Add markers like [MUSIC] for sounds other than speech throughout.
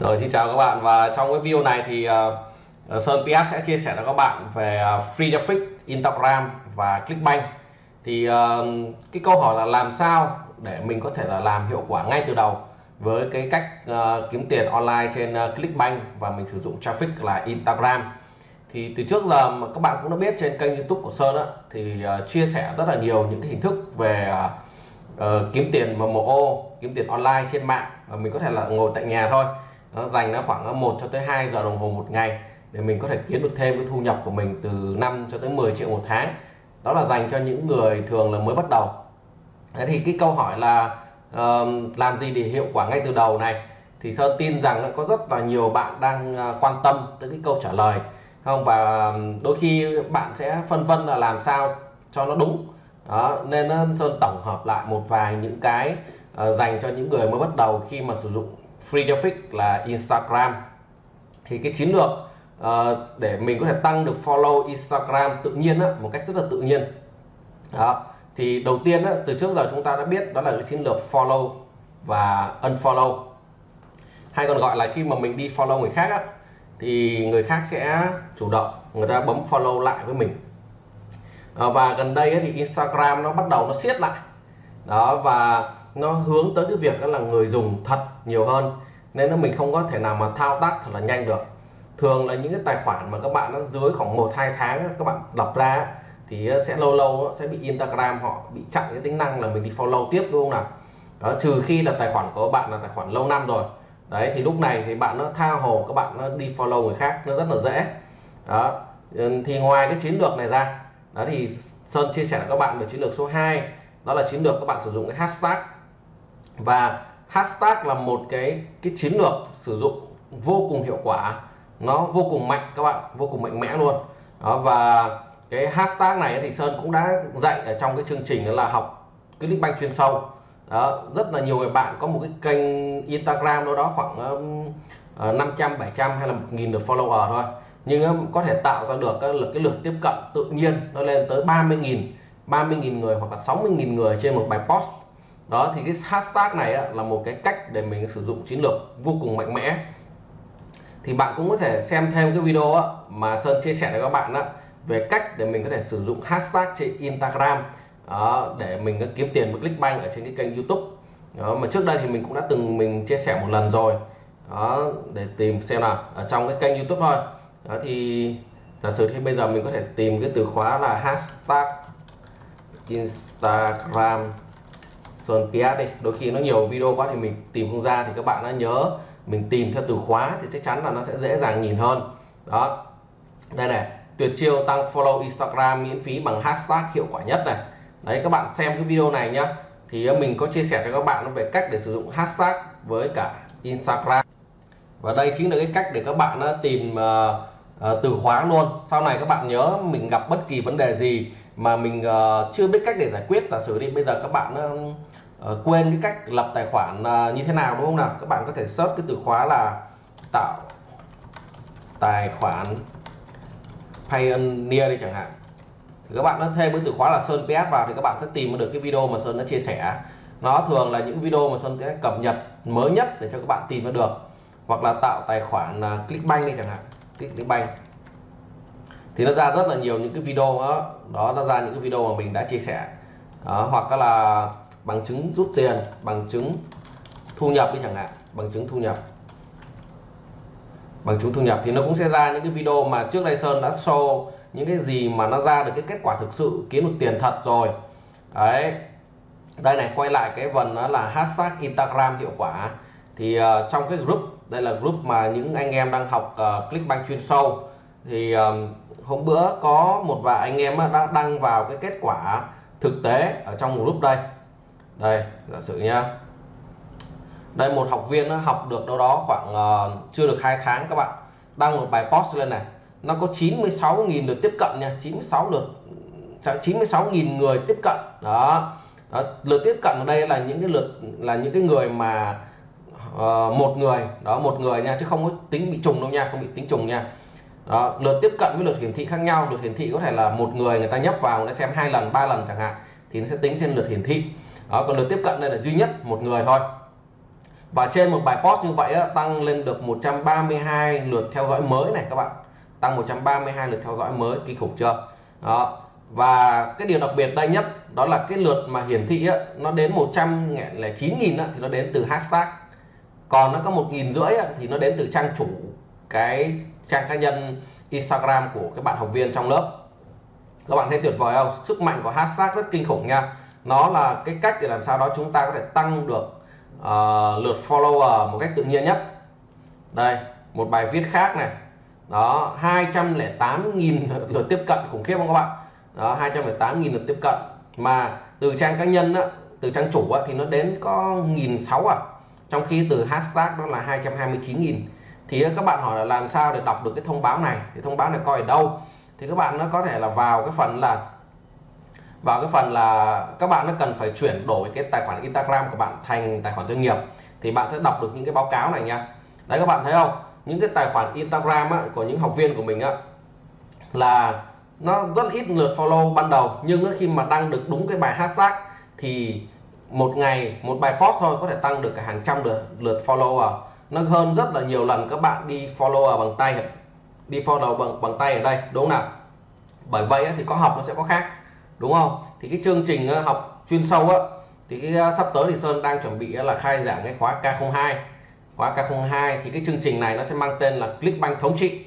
Rồi xin chào các bạn và trong cái video này thì uh, Sơn PS sẽ chia sẻ cho các bạn về uh, Free Traffic, Instagram và Clickbank. Thì uh, cái câu hỏi là làm sao để mình có thể là làm hiệu quả ngay từ đầu với cái cách uh, kiếm tiền online trên uh, Clickbank và mình sử dụng traffic là Instagram. Thì từ trước giờ mà các bạn cũng đã biết trên kênh YouTube của Sơn á, thì uh, chia sẻ rất là nhiều những cái hình thức về uh, uh, kiếm tiền MMO, kiếm tiền online trên mạng và mình có thể là ngồi tại nhà thôi nó dành nó khoảng 1 cho tới 2 giờ đồng hồ một ngày để mình có thể kiếm được thêm cái thu nhập của mình từ 5 cho tới 10 triệu một tháng. Đó là dành cho những người thường là mới bắt đầu. Thế thì cái câu hỏi là uh, làm gì để hiệu quả ngay từ đầu này? Thì Sơn tin rằng có rất là nhiều bạn đang à, quan tâm tới cái câu trả lời. Không? Và đôi khi bạn sẽ phân vân là làm sao cho nó đúng. Đó nên Sơn tổng hợp lại một vài những cái uh, dành cho những người mới bắt đầu khi mà sử dụng free traffic là Instagram. Thì cái chiến lược uh, để mình có thể tăng được follow Instagram tự nhiên á, một cách rất là tự nhiên. Đó thì đầu tiên á, từ trước giờ chúng ta đã biết đó là cái chiến lược follow và unfollow. Hay còn gọi là khi mà mình đi follow người khác á, thì người khác sẽ chủ động người ta bấm follow lại với mình. À, và gần đây ấy, thì Instagram nó bắt đầu nó siết lại. Đó và nó hướng tới cái việc đó là người dùng thật nhiều hơn. Nên là mình không có thể nào mà thao tác thật là nhanh được. Thường là những cái tài khoản mà các bạn nó dưới khoảng một hai tháng các bạn lập ra thì sẽ lâu lâu sẽ bị Instagram họ bị chặn cái tính năng là mình đi follow tiếp đúng không nào? Đó, trừ khi là tài khoản của bạn là tài khoản lâu năm rồi. Đấy thì lúc này thì bạn nó tha hồ các bạn nó đi follow người khác nó rất là dễ. Đó ừ, thì ngoài cái chiến lược này ra đó thì Sơn chia sẻ với các bạn về chiến lược số 2 đó là chiến lược các bạn sử dụng cái hashtag và hashtag là một cái cái chiến lược sử dụng vô cùng hiệu quả. Nó vô cùng mạnh các bạn vô cùng mạnh mẽ luôn. Đó, và cái hashtag này thì Sơn cũng đã dạy ở trong cái chương trình đó là học Clickbank chuyên sâu. Đó, rất là nhiều người bạn có một cái kênh Instagram đâu đó khoảng uh, 500 700 hay là 1.000 được follower thôi. Nhưng um, có thể tạo ra được cái lượt cái lượt tiếp cận tự nhiên nó lên tới 30.000 30.000 người hoặc là 60.000 người trên một bài post đó thì cái hashtag này là một cái cách để mình sử dụng chiến lược vô cùng mạnh mẽ. Thì bạn cũng có thể xem thêm cái video mà Sơn chia sẻ với các bạn đó, về cách để mình có thể sử dụng hashtag trên Instagram để mình kiếm tiền với Clickbank ở trên cái kênh YouTube. Đó, mà trước đây thì mình cũng đã từng mình chia sẻ một lần rồi. Đó để tìm xem nào ở trong cái kênh YouTube thôi. Đó thì giả sử thì bây giờ mình có thể tìm cái từ khóa là hashtag Instagram. Sơn PS đi. Đôi khi nó nhiều video quá thì mình tìm không ra thì các bạn đã nhớ mình tìm theo từ khóa thì chắc chắn là nó sẽ dễ dàng nhìn hơn. Đó. Đây này, tuyệt chiêu tăng follow Instagram miễn phí bằng hashtag hiệu quả nhất này. Đấy, các bạn xem cái video này nhá. Thì mình có chia sẻ cho các bạn về cách để sử dụng hashtag với cả Instagram. Và đây chính là cái cách để các bạn ờ, tìm ờ, ờ, từ khóa luôn. Sau này các bạn nhớ mình gặp bất kỳ vấn đề gì mà mình uh, chưa biết cách để giải quyết. Giả sử đi bây giờ các bạn uh, quên cái cách lập tài khoản uh, như thế nào đúng không nào? Các bạn có thể search cái từ khóa là tạo tài khoản Pioneer đi chẳng hạn. Thì các bạn nó thêm cái từ khóa là Sơn PS vào thì các bạn sẽ tìm được cái video mà Sơn đã chia sẻ. Nó thường là những video mà Sơn sẽ cập nhật mới nhất để cho các bạn tìm được. Hoặc là tạo tài khoản uh, Clickbank đi chẳng hạn. Clickbank. Thì nó ra rất là nhiều những cái video đó, đó nó ra những cái video mà mình đã chia sẻ. Đó, hoặc là bằng chứng rút tiền bằng chứng thu nhập đi chẳng hạn. Bằng chứng thu nhập. Bằng chứng thu nhập thì nó cũng sẽ ra những cái video mà trước đây Sơn đã show những cái gì mà nó ra được cái kết quả thực sự kiếm được tiền thật rồi. Đấy. Đây này quay lại cái phần đó là hashtag Instagram hiệu quả. Thì uh, trong cái group đây là group mà những anh em đang học uh, Clickbank chuyên sâu. Thì uh, hôm bữa có một vài anh em đã đăng vào cái kết quả thực tế ở trong group đây. Đây giả sử nha, đây một học viên nó học được đâu đó khoảng uh, chưa được hai tháng các bạn. Đăng một bài post lên này. Nó có 96.000 lượt tiếp cận nha. 96 lượt 96.000 người tiếp cận. Đó. đó lượt tiếp cận ở đây là những cái lượt là những cái người mà uh, một người. Đó một người nha chứ không có tính bị trùng đâu nha không bị tính trùng nha đó, lượt tiếp cận với lượt hiển thị khác nhau. Lượt hiển thị có thể là một người người ta nhấp vào nó xem hai lần ba lần chẳng hạn thì nó sẽ tính trên lượt hiển thị. Đó, còn lượt tiếp cận đây là duy nhất một người thôi. Và trên một bài post như vậy á, tăng lên được 132 lượt theo dõi mới này các bạn. Tăng 132 lượt theo dõi mới kinh khủng chưa? Đó và cái điều đặc biệt đây nhất đó là cái lượt mà hiển thị á, nó đến 109 nghìn á, thì nó đến từ hashtag. Còn nó có một nghìn rưỡi thì nó đến từ trang chủ cái trang cá nhân Instagram của các bạn học viên trong lớp. Các bạn thấy tuyệt vời không? Sức mạnh của hashtag rất kinh khủng nha. Nó là cái cách để làm sao đó chúng ta có thể tăng được uh, lượt follower một cách tự nhiên nhất. Đây một bài viết khác này. Đó 208.000 [LAUGHS] lượt tiếp cận khủng khiếp không các bạn? Đó 208.000 lượt tiếp cận. Mà từ trang cá nhân á, từ trang chủ á, thì nó đến có nghìn sáu à. Trong khi từ hashtag nó là 229.000 thì các bạn hỏi là làm sao để đọc được cái thông báo này? Thì thông báo này coi ở đâu? Thì các bạn nó có thể là vào cái phần là vào cái phần là các bạn nó cần phải chuyển đổi cái tài khoản Instagram của bạn thành tài khoản doanh nghiệp thì bạn sẽ đọc được những cái báo cáo này nha. Đấy các bạn thấy không? Những cái tài khoản Instagram á, của những học viên của mình á là nó rất ít lượt follow ban đầu nhưng khi mà đăng được đúng cái bài hashtag thì một ngày một bài post thôi có thể tăng được cả hàng trăm lượt lượt follower nó hơn rất là nhiều lần các bạn đi follow bằng tay. Đi follow bằng bằng tay ở đây, đúng không nào? Bởi vậy thì có học nó sẽ có khác, đúng không? Thì cái chương trình ờ, học chuyên sâu á, thì cái ờ, sắp tới thì Sơn đang chuẩn bị là khai giảng cái khóa K02 khóa K02 thì cái chương trình này nó sẽ mang tên là Clickbank thống trị.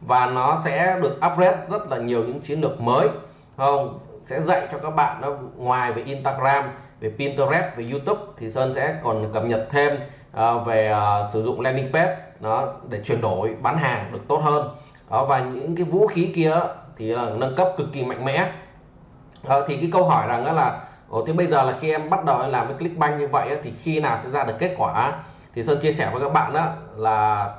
Và nó sẽ được upgrade rất là nhiều những chiến lược mới không? Sẽ dạy cho các bạn nó ngoài về Instagram, về Pinterest, về YouTube. Thì Sơn sẽ còn cập nhật thêm uh, về uh, sử dụng landing page nó để chuyển đổi bán hàng được tốt hơn. Đó và những cái vũ khí kia thì là nâng cấp cực kỳ mạnh mẽ. À, thì cái câu hỏi rằng là Ồ, thế bây giờ là khi em bắt đầu em làm với Clickbank như vậy thì khi nào sẽ ra được kết quả? Thì Sơn chia sẻ với các bạn đó là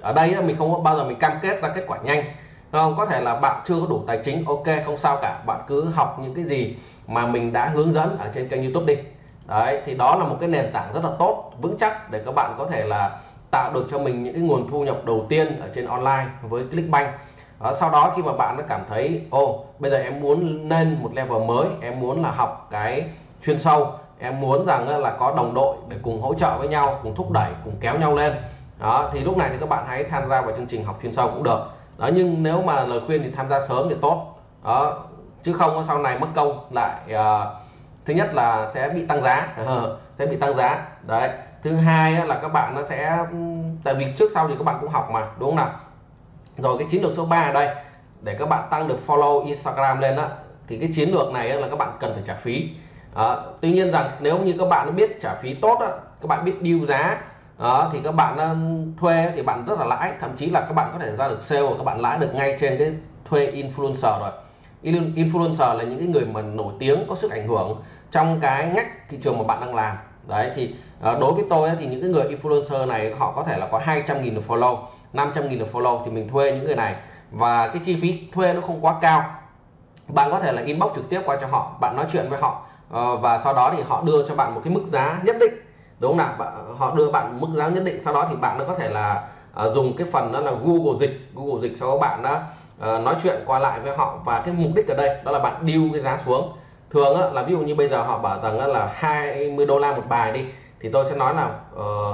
ở đây mình không bao giờ mình cam kết ra kết quả nhanh. Không? Có thể là bạn chưa có đủ tài chính ok không sao cả. Bạn cứ học những cái gì mà mình đã hướng dẫn ở trên kênh YouTube đi đấy thì đó là một cái nền tảng rất là tốt vững chắc để các bạn có thể là tạo được cho mình những cái nguồn thu nhập đầu tiên ở trên online với Clickbank đó, sau đó khi mà bạn đã cảm thấy ô bây giờ em muốn lên một level mới em muốn là học cái chuyên sâu em muốn rằng là có đồng đội để cùng hỗ trợ với nhau cùng thúc đẩy cùng kéo nhau lên. Đó thì lúc này thì các bạn hãy tham gia vào chương trình học chuyên sâu cũng được. Đó nhưng nếu mà lời khuyên thì tham gia sớm thì tốt. Đó chứ không sau này mất công lại uh, thứ nhất là sẽ bị tăng giá. Sẽ bị tăng giá. Đấy. Thứ hai là các bạn nó sẽ tại vì trước sau thì các bạn cũng học mà đúng không nào? Rồi cái chiến lược số 3 ở đây để các bạn tăng được follow Instagram lên đó thì cái chiến lược này là các bạn cần phải trả phí. À, tuy nhiên rằng nếu như các bạn biết trả phí tốt đó, các bạn biết deal giá đó, thì các bạn thuê thì bạn rất là lãi. Thậm chí là các bạn có thể ra được sale các bạn lãi được ngay trên cái thuê influencer rồi. Influencer là những cái người mà nổi tiếng có sức ảnh hưởng trong cái ngách thị trường mà bạn đang làm. Đấy, thì ờ, đối với tôi thì những cái người influencer này họ có thể là có 200.000 follow 500.000 lượt follow thì mình thuê những người này. Và cái chi phí thuê nó không quá cao. Bạn có thể là inbox trực tiếp qua cho họ, bạn nói chuyện với họ ờ, và sau đó thì họ đưa cho bạn một cái mức giá nhất định, đúng không nào? Họ đưa bạn mức giá nhất định, sau đó thì bạn nó có thể là ờ, dùng cái phần đó là Google dịch. Google dịch sau đó bạn đã nói chuyện qua lại với họ. Và cái mục đích ở đây đó là bạn điêu cái giá xuống thường á, là ví dụ như bây giờ họ bảo rằng là 20 đô la một bài đi thì tôi sẽ nói là ờ,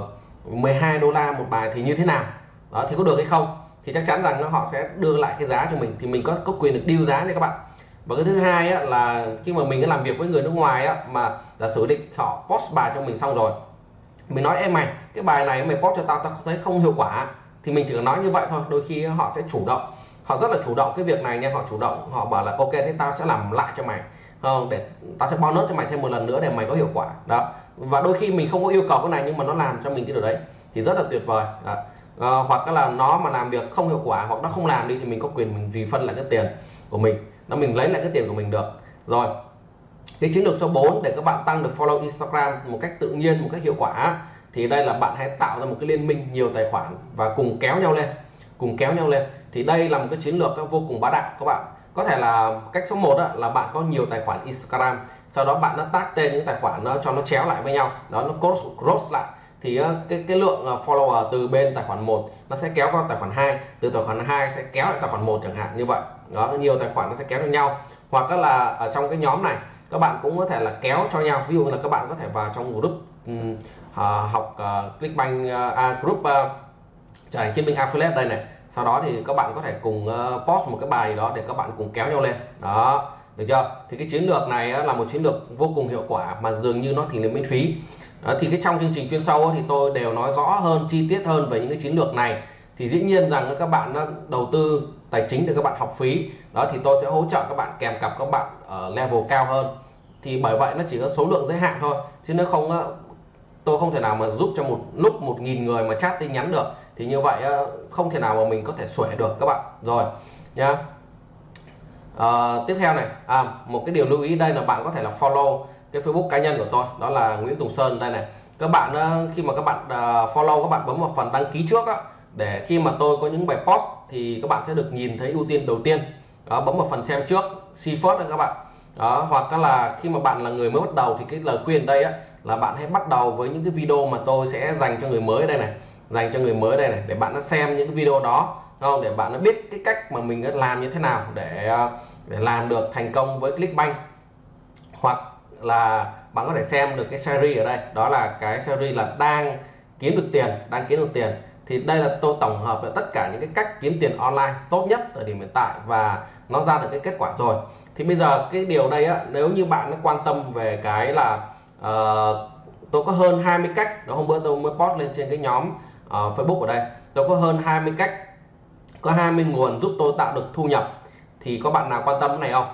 uh, 12 đô la một bài thì như thế nào? Đó thì có được hay không? Thì chắc chắn rằng họ sẽ đưa lại cái giá cho mình thì mình có có quyền được điêu giá này các bạn. Và cái thứ hai á, là khi mà mình làm việc với người nước ngoài á, mà là sử định họ post bài cho mình xong rồi mình nói em mày cái bài này mày post cho tao tao thấy không hiệu quả. Thì mình chỉ cần nói như vậy thôi đôi khi họ sẽ chủ động. Họ rất là chủ động cái việc này nha họ chủ động họ bảo là ok thế tao sẽ làm lại cho mày không để tao sẽ bonus cho mày thêm một lần nữa để mày có hiệu quả. Đó. Và đôi khi mình không có yêu cầu cái này nhưng mà nó làm cho mình cái điều đấy thì rất là tuyệt vời. Đó. À, hoặc là nó mà làm việc không hiệu quả hoặc nó không làm đi thì mình có quyền mình refund lại cái tiền của mình. Nó mình lấy lại cái tiền của mình được. Rồi. Cái chiến lược số 4 để các bạn tăng được follow Instagram một cách tự nhiên một cách hiệu quả thì đây là bạn hãy tạo ra một cái liên minh nhiều tài khoản và cùng kéo nhau lên cùng kéo nhau lên. Thì đây là một cái chiến lược vô cùng bá đạo các bạn có thể là cách số 1 là bạn có nhiều tài khoản Instagram sau đó bạn đã tag tên những tài khoản nó cho nó chéo lại với nhau. Đó nó cross, cross lại. Thì ờ, cái cái lượng ờ, follower từ bên tài khoản 1 nó sẽ kéo qua tài khoản 2 từ tài khoản 2 sẽ kéo lại tài khoản 1 chẳng hạn như vậy. Đó nhiều tài khoản nó sẽ kéo cho nhau. Hoặc là ở trong cái nhóm này các bạn cũng có thể là kéo cho nhau. Ví dụ là các bạn có thể vào trong group um, học uh, Clickbank uh, group uh, trở thành chiến binh affiliate đây này sau đó thì các bạn có thể cùng uh, post một cái bài đó để các bạn cùng kéo nhau lên. Đó được chưa? Thì cái chiến lược này là một chiến lược vô cùng hiệu quả mà dường như nó thì là miễn phí. Đó, thì cái trong chương trình chuyên sâu thì tôi đều nói rõ hơn chi tiết hơn về những cái chiến lược này. Thì dĩ nhiên rằng các bạn đầu tư tài chính để các bạn học phí. Đó thì tôi sẽ hỗ trợ các bạn kèm cặp các bạn ở level cao hơn. Thì bởi vậy nó chỉ có số lượng giới hạn thôi. Chứ nó không tôi không thể nào mà giúp cho một lúc một nghìn người mà chat tin nhắn được thì như vậy không thể nào mà mình có thể xuể được các bạn. Rồi nhá. À, tiếp theo này. À, một cái điều lưu ý đây là bạn có thể là follow cái Facebook cá nhân của tôi đó là Nguyễn Tùng Sơn đây này. Các bạn ờ, khi mà các bạn ờ, follow các bạn bấm vào phần đăng ký trước á, để khi mà tôi có những bài post thì các bạn sẽ được nhìn thấy ưu tiên đầu tiên. Đó bấm vào phần xem trước see first các bạn. Đó hoặc là khi mà bạn là người mới bắt đầu thì cái lời khuyên đây á là bạn hãy bắt đầu với những cái video mà tôi sẽ dành cho người mới đây này dành cho người mới đây này để bạn nó xem những video đó không? Để bạn nó biết cái cách mà mình làm như thế nào để ờ, để làm được thành công với Clickbank. Hoặc là bạn có thể xem được cái series ở đây đó là cái series là đang kiếm được tiền đang kiếm được tiền. Thì đây là tôi tổng hợp được tất cả những cái cách kiếm tiền online tốt nhất thời điểm hiện tại và nó ra được cái kết quả rồi. Thì bây giờ cái điều đây á nếu như bạn nó quan tâm về cái là uh, tôi có hơn 20 cách đó hôm bữa tôi mới post lên trên cái nhóm uh, Facebook ở đây. Tôi có hơn 20 cách có 20 nguồn giúp tôi tạo được thu nhập. Thì có bạn nào quan tâm cái này không?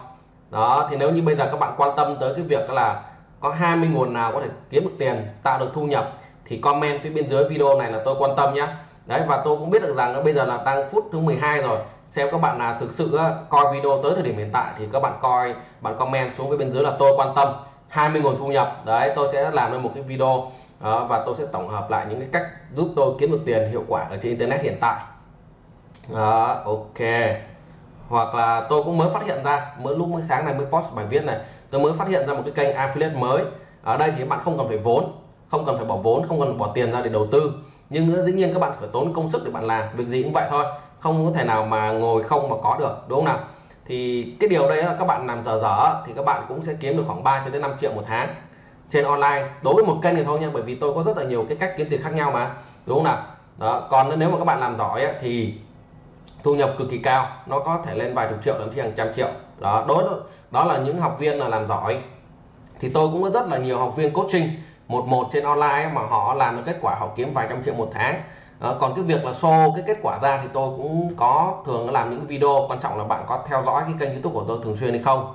Đó thì nếu như bây giờ các bạn quan tâm tới cái việc là có 20 nguồn nào có thể kiếm được tiền tạo được thu nhập thì comment phía bên dưới video này là tôi quan tâm nhé đấy và tôi cũng biết được rằng bây giờ là đang phút thứ 12 rồi. Xem các bạn nào thực sự coi video tới thời điểm hiện tại thì các bạn coi bạn comment xuống phía bên dưới là tôi quan tâm. 20 nguồn thu nhập. Đấy tôi sẽ làm lên một cái video đó, và tôi sẽ tổng hợp lại những cái cách giúp tôi kiếm được tiền hiệu quả ở trên internet hiện tại. Đó, ok. Hoặc là tôi cũng mới phát hiện ra mới lúc mới sáng này mới post bài viết này tôi mới phát hiện ra một cái kênh affiliate mới. Ở đây thì bạn không cần phải vốn không cần phải bỏ vốn không cần bỏ tiền ra để đầu tư. Nhưng dĩ nhiên các bạn phải tốn công sức để bạn làm việc gì cũng vậy thôi. Không có thể nào mà ngồi không mà có được đúng không nào? Thì cái điều đây là các bạn làm dở dở thì các bạn cũng sẽ kiếm được khoảng 3 cho đến 5 triệu một tháng trên online. Đối với một kênh thì thôi nha bởi vì tôi có rất là nhiều cái cách kiếm tiền khác nhau mà đúng không nào? Đó còn nếu mà các bạn làm giỏi ấy, thì thu nhập cực kỳ cao nó có thể lên vài chục triệu thậm chí hàng trăm triệu. Đó đối đó là những học viên là làm giỏi. Thì tôi cũng có rất là nhiều học viên coaching một một trên online mà họ làm được kết quả họ kiếm vài trăm triệu một tháng. Đó, còn cái việc là show cái kết quả ra thì tôi cũng có thường làm những video quan trọng là bạn có theo dõi cái kênh youtube của tôi thường xuyên hay không.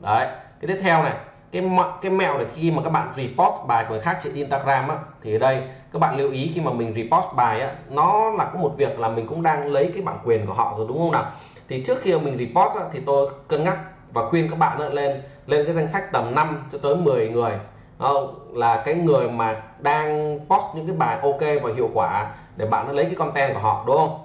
Đấy cái tiếp theo này cái cái mẹo để khi mà các bạn repost bài của người khác trên Instagram á, thì ở đây các bạn lưu ý khi mà mình repost bài á, nó là có một việc là mình cũng đang lấy cái bản quyền của họ rồi đúng không nào? Thì trước khi mà mình repost á, thì tôi cân nhắc và khuyên các bạn lên lên cái danh sách tầm 5 cho tới 10 người. Không? là cái người mà đang post những cái bài ok và hiệu quả để bạn nó lấy cái content của họ đúng không?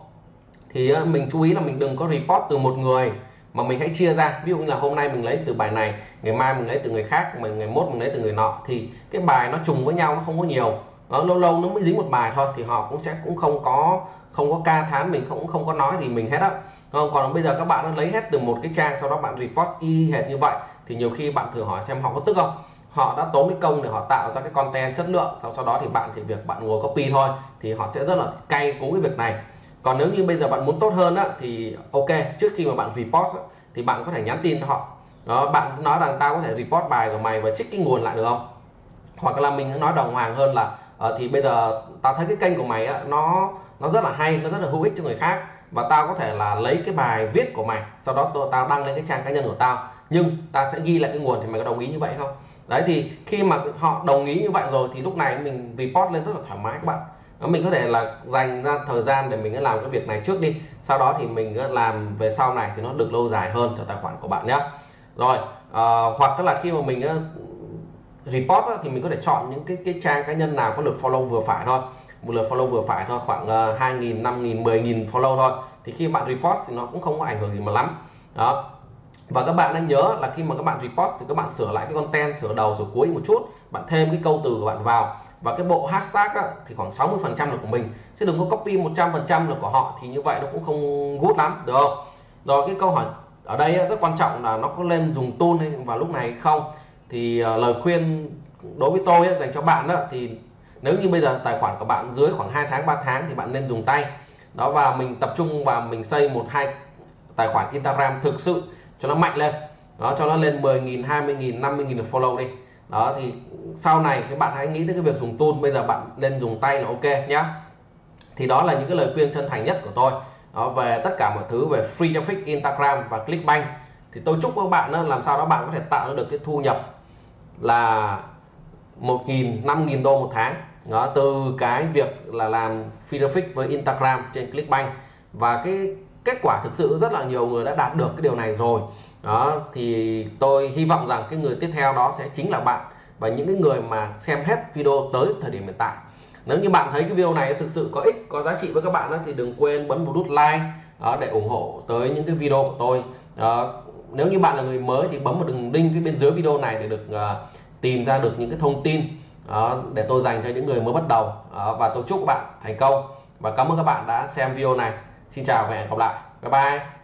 Thì mình chú ý là mình đừng có report từ một người mà mình hãy chia ra. Ví dụ như là hôm nay mình lấy từ bài này ngày mai mình lấy từ người khác mình ngày mốt mình lấy từ người nọ thì cái bài nó trùng với nhau nó không có nhiều. Đó, lâu lâu nó mới dính một bài thôi thì họ cũng sẽ cũng không có không có ca thán mình cũng không có nói gì mình hết á. Không? Còn bây giờ các bạn nó lấy hết từ một cái trang sau đó bạn report y hệt như vậy thì nhiều khi bạn thử hỏi xem họ có tức không? Họ đã tốn cái công để họ tạo ra cái content chất lượng sau sau đó thì bạn chỉ việc bạn ngồi copy thôi thì họ sẽ rất là cay cú cái việc này còn nếu như bây giờ bạn muốn tốt hơn á, thì ok trước khi mà bạn report á, thì bạn có thể nhắn tin cho họ. Đó bạn nói rằng tao có thể report bài của mày và check cái nguồn lại được không? Hoặc là mình nói đồng hoàng hơn là uh, thì bây giờ tao thấy cái kênh của mày á, nó nó rất là hay nó rất là hữu ích cho người khác và tao có thể là lấy cái bài viết của mày sau đó tôi, tao đăng lên cái trang cá nhân của tao. Nhưng tao sẽ ghi lại cái nguồn thì mày có đồng ý như vậy không? Đấy thì khi mà họ đồng ý như vậy rồi thì lúc này mình report lên rất là thoải mái các bạn. Ờ, mình có thể là dành ra thời gian để mình làm cái việc này trước đi. Sau đó thì mình làm về sau này thì nó được lâu dài hơn cho tài khoản của bạn nhé rồi uh, hoặc là khi mà mình uh, report uh, thì mình có thể chọn những cái cái trang cá nhân nào có lượt follow vừa phải thôi. Một lượt follow vừa phải thôi khoảng uh, 2.000 5.000 10.000 follow thôi. Thì khi bạn report thì nó cũng không có ảnh hưởng gì mà lắm. Đó và các bạn nên nhớ là khi mà các bạn repost thì các bạn sửa lại cái content sửa đầu sửa cuối một chút. Bạn thêm cái câu từ của bạn vào. Và cái bộ hashtag á, thì khoảng 60 phần trăm là của mình. Chứ đừng có copy 100 phần trăm là của họ thì như vậy nó cũng không good lắm được không? Rồi cái câu hỏi ở đây rất quan trọng là nó có lên dùng tool hay vào lúc này không? Thì ờ, lời khuyên đối với tôi ấy, dành cho bạn đó thì nếu như bây giờ tài khoản của bạn dưới khoảng 2 tháng 3 tháng thì bạn nên dùng tay. Đó và mình tập trung và mình xây một hai tài khoản Instagram thực sự cho nó mạnh lên. Đó cho nó lên 10.000 20.000 50.000 follow đi. Đó thì sau này các bạn hãy nghĩ tới cái việc dùng tool. Bây giờ bạn nên dùng tay là ok nhá. Thì đó là những cái lời khuyên chân thành nhất của tôi. Đó, về tất cả mọi thứ về free traffic Instagram và Clickbank. Thì tôi chúc các bạn đó, làm sao đó bạn có thể tạo được cái thu nhập là 1.000 5.000 đô một tháng. Đó từ cái việc là làm free traffic với Instagram trên Clickbank. Và cái kết quả thực sự rất là nhiều người đã đạt được cái điều này rồi. Đó thì tôi hy vọng rằng cái người tiếp theo đó sẽ chính là bạn và những cái người mà xem hết video tới thời điểm hiện tại. Nếu như bạn thấy cái video này thực sự có ích có giá trị với các bạn đó, thì đừng quên bấm vào nút like đó, để ủng hộ tới những cái video của tôi. Đó, nếu như bạn là người mới thì bấm vào đường link phía bên dưới video này để được uh, tìm ra được những cái thông tin đó, để tôi dành cho những người mới bắt đầu. Đó, và tôi chúc các bạn thành công và cảm ơn các bạn đã xem video này xin chào và hẹn gặp lại. Bye bye.